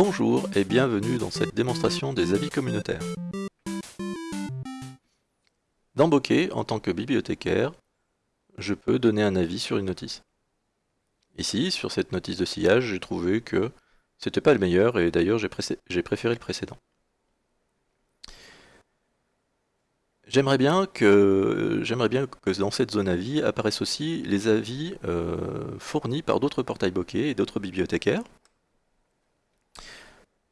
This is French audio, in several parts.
Bonjour et bienvenue dans cette démonstration des avis communautaires. Dans Bokeh, en tant que bibliothécaire, je peux donner un avis sur une notice. Ici, sur cette notice de sillage, j'ai trouvé que c'était pas le meilleur et d'ailleurs j'ai préféré le précédent. J'aimerais bien, que, dans cette zone avis apparaissent aussi les avis euh, fournis par d'autres portails Bokeh et d'autres bibliothécaires.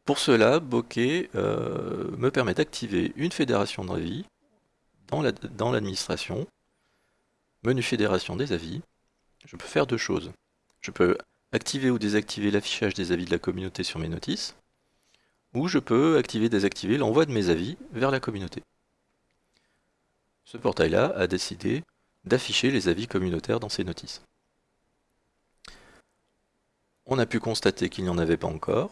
Pour cela, Bokeh euh, me permet d'activer une fédération d'avis dans l'administration, menu fédération des avis. Je peux faire deux choses. Je peux activer ou désactiver l'affichage des avis de la communauté sur mes notices, ou je peux activer et désactiver l'envoi de mes avis vers la communauté ce portail-là a décidé d'afficher les avis communautaires dans ses notices. On a pu constater qu'il n'y en avait pas encore.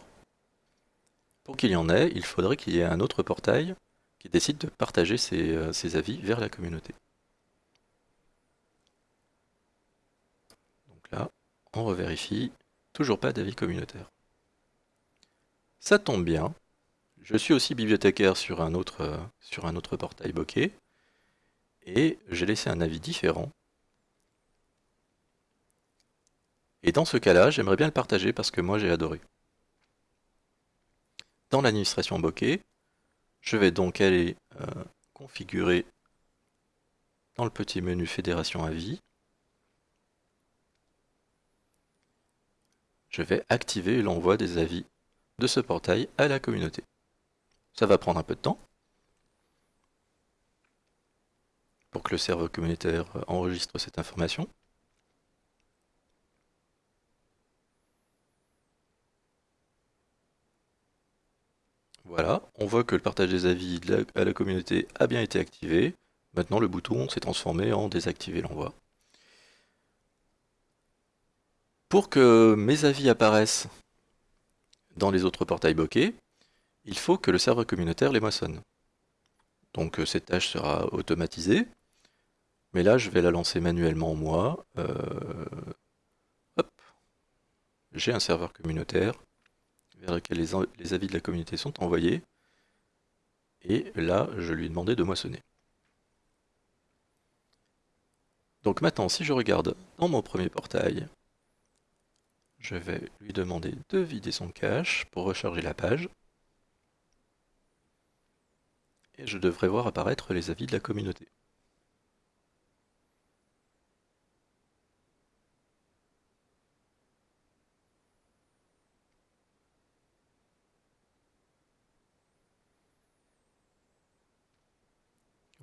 Pour qu'il y en ait, il faudrait qu'il y ait un autre portail qui décide de partager ses, euh, avis vers la communauté. Donc là, on revérifie, toujours pas d'avis communautaire. Ça tombe bien, je suis aussi bibliothécaire sur un autre, euh, sur un autre portail Bokeh, et j'ai laissé un avis différent. Et dans ce cas-là, j'aimerais bien le partager parce que moi j'ai adoré. Dans l'administration Bokeh, je vais donc aller euh, configurer dans le petit menu Fédération avis. Je vais activer l'envoi des avis de ce portail à la communauté. Ça va prendre un peu de temps, pour que le serveur communautaire enregistre cette information. Voilà, on voit que le partage des avis à la communauté a bien été activé. Maintenant, le bouton s'est transformé en désactiver l'envoi. Pour que mes avis apparaissent dans les autres portails Bokeh, il faut que le serveur communautaire les moissonne. Donc euh, cette tâche sera automatisée. Mais là, je vais la lancer manuellement moi. Euh, J'ai un serveur communautaire lequel les, avis de la communauté sont envoyés. Et là, je lui ai demandé de moissonner. Donc maintenant, si je regarde dans mon premier portail, je vais lui demander de vider son cache pour recharger la page. Et je devrais voir apparaître les avis de la communauté.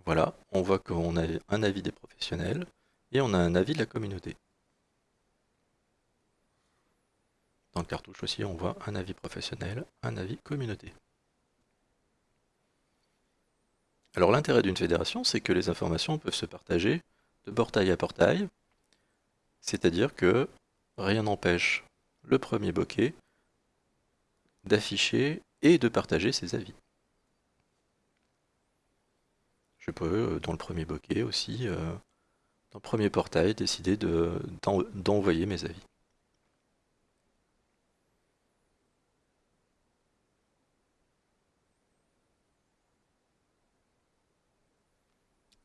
Voilà, on voit qu'on a un avis des professionnels et on a un avis de la communauté. Dans le cartouche aussi, on voit un avis professionnel, un avis communauté. Alors l'intérêt d'une fédération, c'est que les informations peuvent se partager de portail à portail, c'est-à-dire que rien n'empêche le premier bokeh d'afficher et de partager ses avis. Je peux, euh, dans le premier bokeh aussi, euh, dans le premier portail, décider d'envoyer mes avis.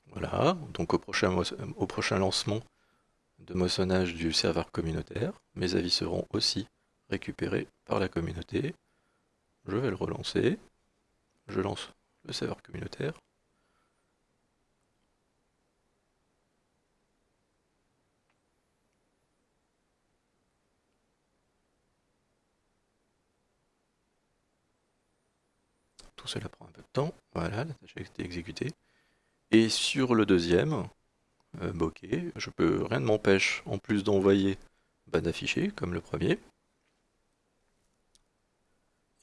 Voilà, donc au prochain, lancement de moissonnage du serveur communautaire, mes avis seront aussi récupérés par la communauté. Je vais le relancer. Je lance le serveur communautaire. Cela prend un peu de temps. Voilà, la tâche a été exécutée. Et sur le deuxième, euh, bokeh, je peux, rien ne m'empêche, en plus d'envoyer, bah, d'afficher, comme le premier.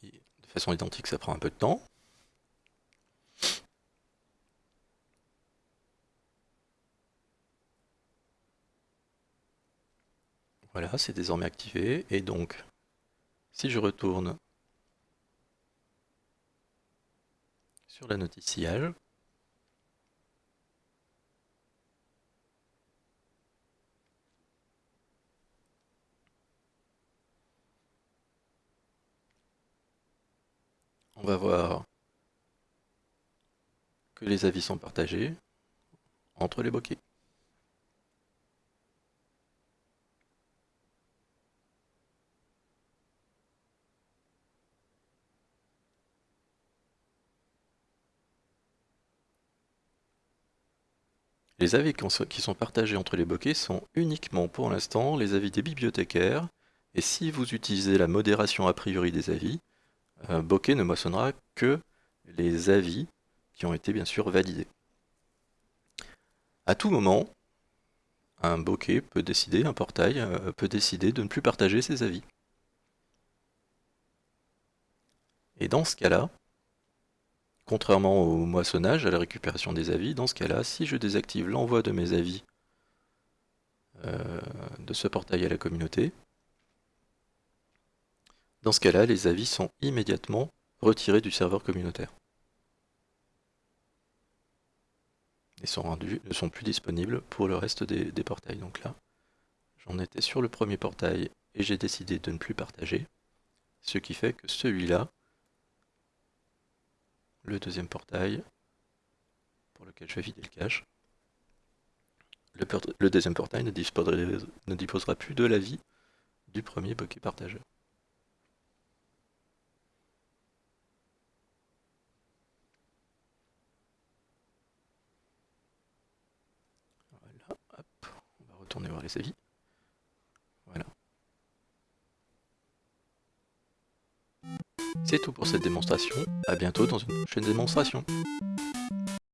de façon identique, ça prend un peu de temps. Voilà, c'est désormais activé. Et donc, si je retourne sur la notice sillage. on va voir que les avis sont partagés entre les bokeh. Les avis qui sont partagés entre les bokeh sont uniquement pour l'instant les avis des bibliothécaires, et si vous utilisez la modération a priori des avis, un bokeh ne moissonnera que les avis qui ont été bien sûr validés. À tout moment, un bokeh peut décider, un portail euh, peut décider de ne plus partager ses avis. Et dans ce cas-là, Contrairement au moissonnage, à la récupération des avis, dans ce cas-là, si je désactive l'envoi de mes avis euh, de ce portail à la communauté, dans ce cas-là, les avis sont immédiatement retirés du serveur communautaire. Et sont rendus, ne sont plus disponibles pour le reste des, des portails. Donc là, j'en étais sur le premier portail et j'ai décidé de ne plus partager, ce qui fait que celui-là le deuxième portail pour lequel je vais vider le cache. Le, deuxième portail ne disposera, plus de l'avis du premier bokeh partageur. Voilà, hop, on va retourner voir les avis. Voilà. C'est tout pour cette démonstration, à bientôt dans une prochaine démonstration.